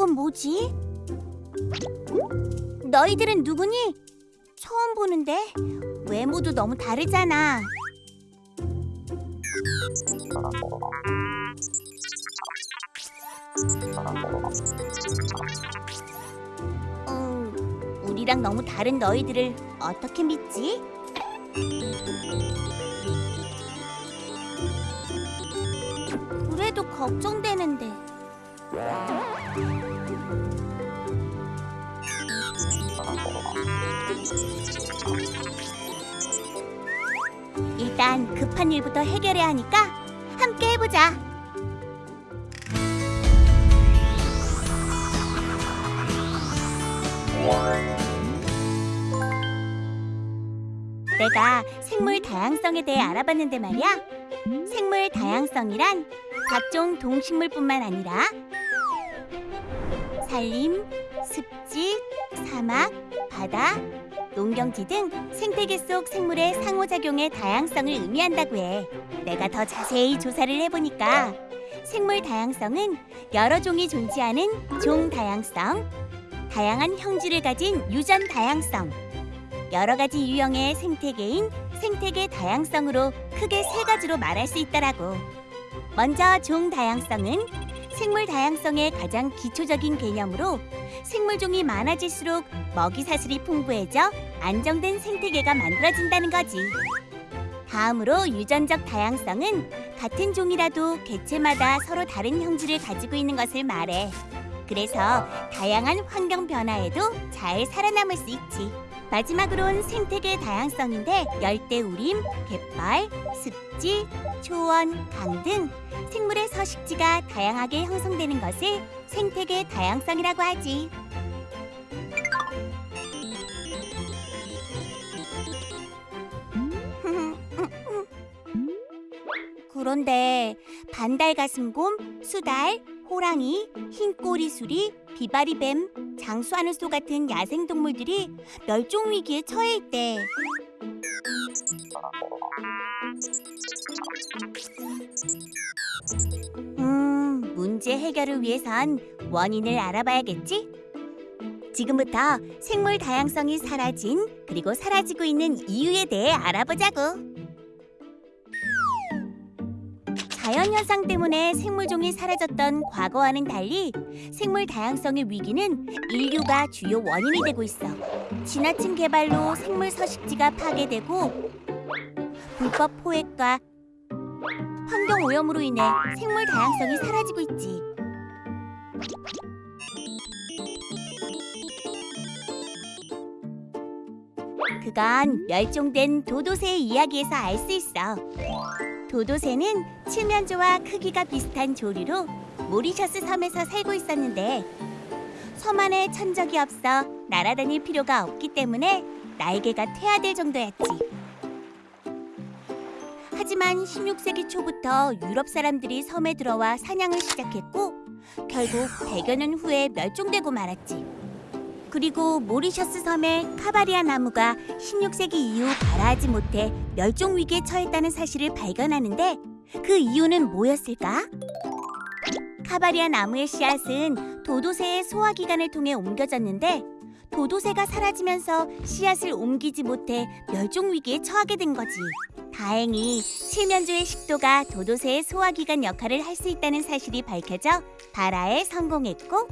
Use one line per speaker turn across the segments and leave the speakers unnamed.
저건 뭐지? 너희들은 누구니? 처음 보는데 외모도 너무 다르잖아. 음, 우리랑 너무 다른 너희들을 어떻게 믿지? 그래도 걱정되는데. 일단 급한 일부터 해결해야 하니까 함께 해보자. 내가 생물 다양성에 대해 알아봤는데 말이야. 생물 다양성이란 각종 동식물뿐만 아니라 산림, 습지, 사막, 바다, 농경지 등 생태계 속 생물의 상호작용의 다양성을 의미한다고 해. 내가 더 자세히 조사를 해보니까 생물 다양성은 여러 종이 존재하는 종 다양성, 다양한 형질을 가진 유전 다양성, 여러 가지 유형의 생태계인 생태계 다양성으로 크게 세 가지로 말할 수 있다라고. 먼저 종 다양성은 생물 다양성의 가장 기초적인 개념으로 생물종이 많아질수록 먹이 사슬이 풍부해져 안정된 생태계가 만들어진다는 거지. 다음으로 유전적 다양성은 같은 종이라도 개체마다 서로 다른 형질을 가지고 있는 것을 말해. 그래서 다양한 환경 변화에도 잘 살아남을 수 있지. 마지막으론 생태계 다양성인데 열대 우림, 갯벌, 습지, 초원, 강 등 생물의 서식지가 다양하게 형성되는 것을 생태계 다양성이라고 하지. 그런데 반달 가슴곰, 수달, 호랑이, 흰꼬리수리, 비바리뱀, 장수하는 소 같은 야생동물들이 멸종 위기에 처해 있대. 음, 문제 해결을 위해선 원인을 알아봐야겠지? 지금부터 생물 다양성이 사라진 그리고 사라지고 있는 이유에 대해 알아보자고. 자연 현상 때문에 생물종이 사라졌던 과거와는 달리 생물 다양성의 위기는 인류가 주요 원인이 되고 있어. 지나친 개발로 생물 서식지가 파괴되고 불법 포획과 환경 오염으로 인해 생물 다양성이 사라지고 있지. 그건 멸종된 도도새의 이야기에서 알 수 있어. 도도새는 칠면조와 크기가 비슷한 조류로 모리셔스 섬에서 살고 있었는데 섬 안에 천적이 없어 날아다닐 필요가 없기 때문에 날개가 퇴화될 정도였지. 하지만 16세기 초부터 유럽 사람들이 섬에 들어와 사냥을 시작했고 결국 100여 년 후에 멸종되고 말았지. 그리고 모리셔스 섬의 카바리아 나무가 16세기 이후 발화하지 못해 멸종 위기에 처했다는 사실을 발견하는데 그 이유는 뭐였을까? 카바리아 나무의 씨앗은 도도새의 소화기관을 통해 옮겨졌는데 도도새가 사라지면서 씨앗을 옮기지 못해 멸종 위기에 처하게 된 거지. 다행히 칠면조의 식도가 도도새의 소화기관 역할을 할 수 있다는 사실이 밝혀져 발화에 성공했고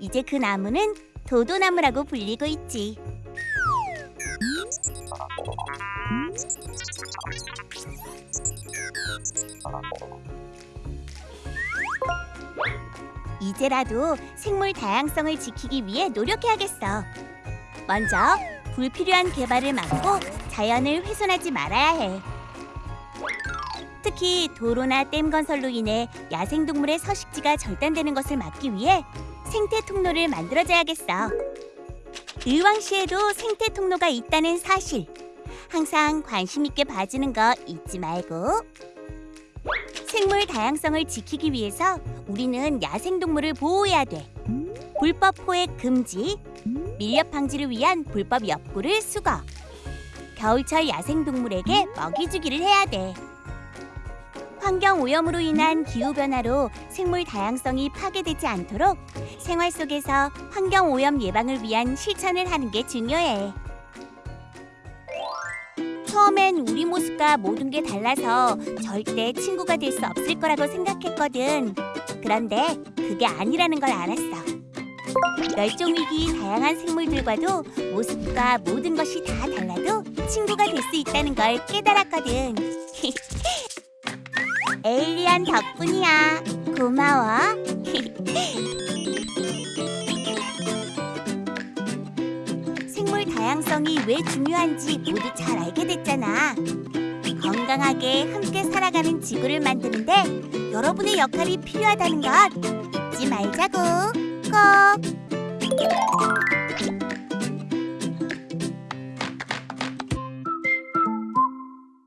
이제 그 나무는 도도나무라고 불리고 있지. 이제라도 생물 다양성을 지키기 위해 노력해야겠어. 먼저 불필요한 개발을 막고 자연을 훼손하지 말아야 해. 특히 도로나 댐 건설로 인해 야생동물의 서식지가 절단되는 것을 막기 위해 생태 통로를 만들어줘야겠어. 의왕시에도 생태 통로가 있다는 사실 항상 관심 있게 봐주는 거 잊지 말고. 생물 다양성을 지키기 위해서 우리는 야생동물을 보호해야 돼. 불법 포획 금지, 밀렵 방지를 위한 불법 엽구를 수거, 겨울철 야생동물에게 먹이 주기를 해야 돼. 환경 오염으로 인한 기후 변화로 생물 다양성이 파괴되지 않도록 생활 속에서 환경 오염 예방을 위한 실천을 하는 게 중요해. 처음엔 우리 모습과 모든 게 달라서 절대 친구가 될 수 없을 거라고 생각했거든. 그런데 그게 아니라는 걸 알았어. 멸종 위기인 다양한 생물들과도 모습과 모든 것이 다 달라도 친구가 될 수 있다는 걸 깨달았거든. 에일리언 덕분이야. 고마워. 생물 다양성이 왜 중요한지 모두 잘 알게 됐잖아. 건강하게 함께 살아가는 지구를 만드는데 여러분의 역할이 필요하다는 것 잊지 말자고. 꼭.